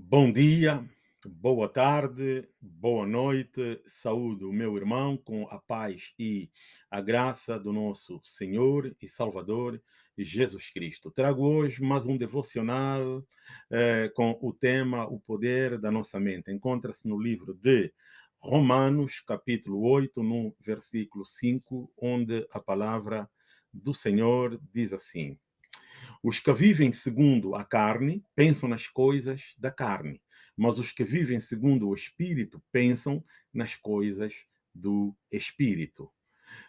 Bom dia, boa tarde, boa noite. Saúdo o meu irmão com a paz e a graça do nosso Senhor e Salvador Jesus Cristo. Trago hoje mais um devocional eh, com o tema O Poder da Nossa Mente. Encontra-se no livro de Romanos, capítulo 8, no versículo 5, onde a palavra do Senhor diz assim: os que vivem segundo a carne pensam nas coisas da carne, mas os que vivem segundo o Espírito pensam nas coisas do Espírito.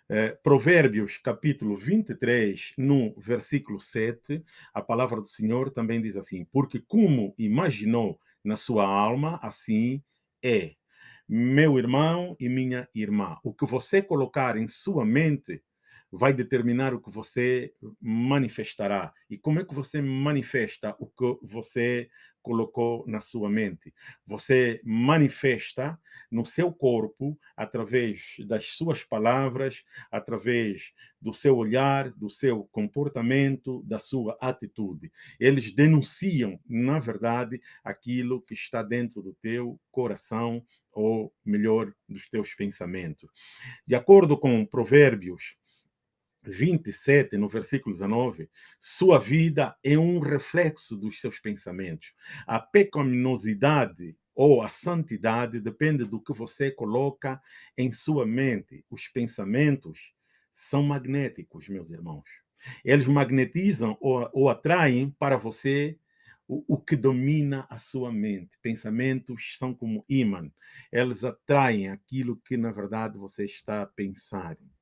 É, Provérbios, capítulo 23, no versículo 7, a palavra do Senhor também diz assim: Porque como imaginou na sua alma, assim é. Meu irmão e minha irmã, o que você colocar em sua mente vai determinar o que você manifestará. E como é que você manifesta o que você colocou na sua mente? Você manifesta no seu corpo através das suas palavras, através do seu olhar, do seu comportamento, da sua atitude. Eles denunciam, na verdade, aquilo que está dentro do teu coração ou melhor, dos teus pensamentos. De acordo com Provérbios 27, no versículo 19, sua vida é um reflexo dos seus pensamentos. A pecaminosidade ou a santidade depende do que você coloca em sua mente. Os pensamentos são magnéticos, meus irmãos. Eles magnetizam ou, ou atraem para você o, o, que domina a sua mente. Pensamentos são como imã. Eles atraem aquilo que, na verdade, você está pensando.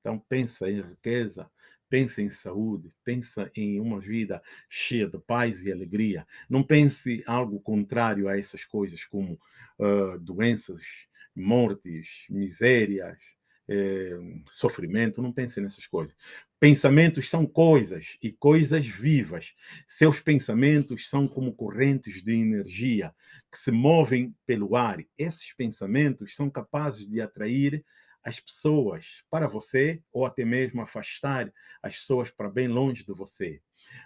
Então, pensa em riqueza, pensa em saúde, pensa em uma vida cheia de paz e alegria. Não pense algo contrário a essas coisas, como uh, doenças, mortes, misérias, eh, sofrimento. Não pense nessas coisas. Pensamentos são coisas e coisas vivas. Seus pensamentos são como correntes de energia que se movem pelo ar. Esses pensamentos são capazes de atrair as pessoas para você ou até mesmo afastar as pessoas para bem longe de você.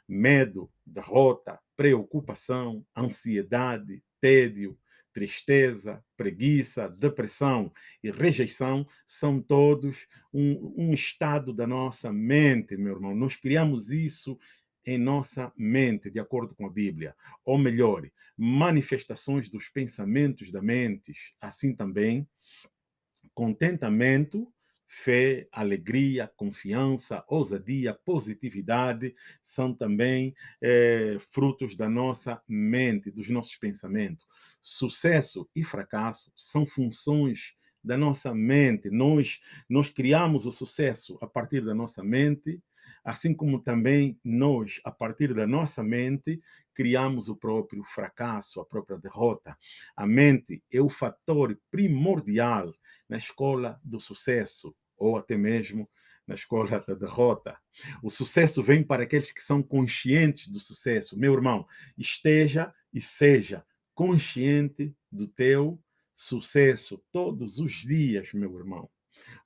Medo, derrota, preocupação, ansiedade, tédio, tristeza, preguiça, depressão e rejeição são todos um, um estado da nossa mente, meu irmão. Nós criamos isso em nossa mente, de acordo com a Bíblia. Ou melhor, manifestações dos pensamentos da mente, assim também contentamento, fé, alegria, confiança, ousadia, positividade são também é, frutos da nossa mente, dos nossos pensamentos. Sucesso e fracasso são funções da nossa mente. Nós, nós criamos o sucesso a partir da nossa mente, assim como também nós, a partir da nossa mente, criamos o próprio fracasso, a própria derrota. A mente é o fator primordial na escola do sucesso, ou até mesmo na escola da derrota. O sucesso vem para aqueles que são conscientes do sucesso. Meu irmão, esteja e seja consciente do teu sucesso todos os dias, meu irmão.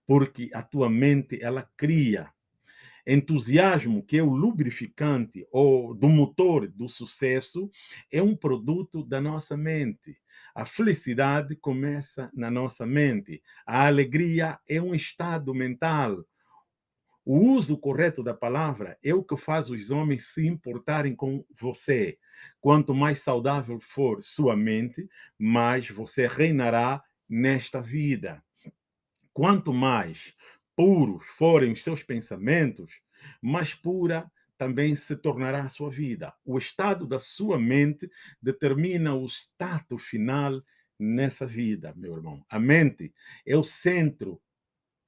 Porque a tua mente, ela cria entusiasmo, que é o lubrificante ou do motor do sucesso, é um produto da nossa mente. A felicidade começa na nossa mente. A alegria é um estado mental. O uso correto da palavra é o que faz os homens se importarem com você. Quanto mais saudável for sua mente, mais você reinará nesta vida. Quanto mais puros forem os seus pensamentos, mais pura também se tornará a sua vida. O estado da sua mente determina o estado final nessa vida, meu irmão. A mente é o centro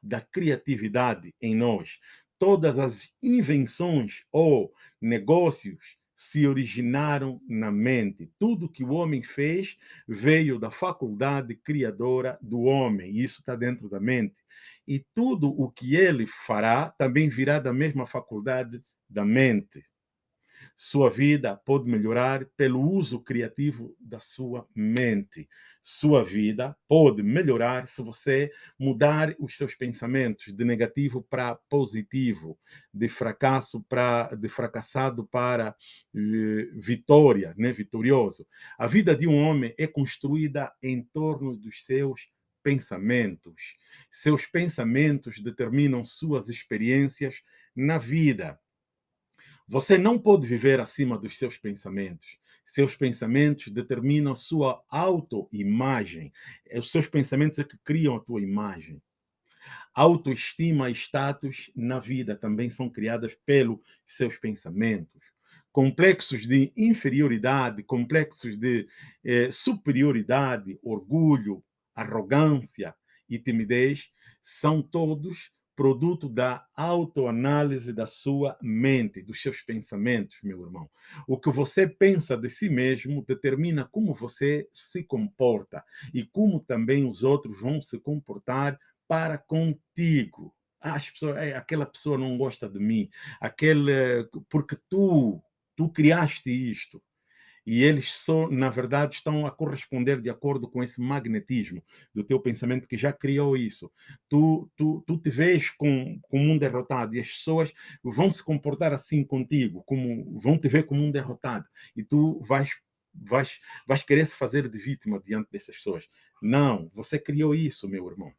da criatividade em nós. Todas as invenções ou negócios se originaram na mente. Tudo que o homem fez veio da faculdade criadora do homem. Isso está dentro da mente. E tudo o que ele fará também virá da mesma faculdade da mente. Sua vida pode melhorar pelo uso criativo da sua mente. Sua vida pode melhorar se você mudar os seus pensamentos de negativo para positivo, de fracasso para de fracassado para uh, vitória, né, vitorioso. A vida de um homem é construída em torno dos seus pensamentos. Seus pensamentos determinam suas experiências na vida. Você não pode viver acima dos seus pensamentos. Seus pensamentos determinam sua autoimagem. É os seus pensamentos é que criam a tua imagem. Autoestima e status na vida também são criadas pelos seus pensamentos. Complexos de inferioridade, complexos de eh, superioridade, orgulho, arrogância e timidez são todos produto da autoanálise da sua mente, dos seus pensamentos, meu irmão. O que você pensa de si mesmo determina como você se comporta e como também os outros vão se comportar para contigo. Ah, as pessoas, aquela pessoa não gosta de mim, aquele, porque tu, tu criaste isto e eles só, na verdade, estão a corresponder de acordo com esse magnetismo do teu pensamento que já criou isso. Tu, tu, tu te vês com, como um derrotado e as pessoas vão se comportar assim contigo, como vão te ver como um derrotado e tu vais vais, vais querer se fazer de vítima diante dessas pessoas. Não, você criou isso, meu irmão.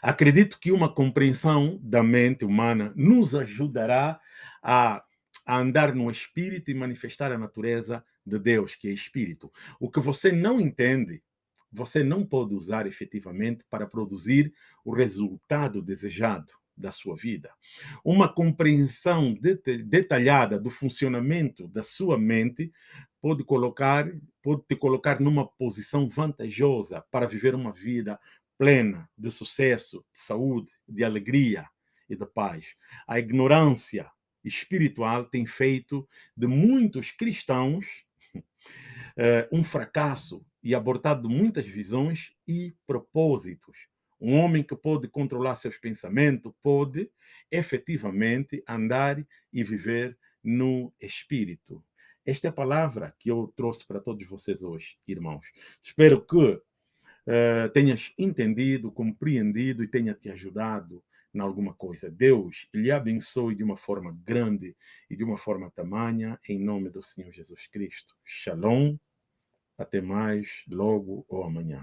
Acredito que uma compreensão da mente humana nos ajudará a a andar no espírito e manifestar a natureza de Deus, que é espírito. O que você não entende, você não pode usar efetivamente para produzir o resultado desejado da sua vida. Uma compreensão detalhada do funcionamento da sua mente pode colocar pode te colocar numa posição vantajosa para viver uma vida plena de sucesso, de saúde, de alegria e de paz. A ignorância espiritual tem feito de muitos cristãos uh, um fracasso e abortado muitas visões e propósitos. Um homem que pode controlar seus pensamentos pode efetivamente andar e viver no espírito. Esta é a palavra que eu trouxe para todos vocês hoje, irmãos. Espero que uh, tenhas entendido, compreendido e tenha te ajudado em alguma coisa. Deus lhe abençoe de uma forma grande e de uma forma tamanha, em nome do Senhor Jesus Cristo. Shalom. Até mais, logo ou amanhã.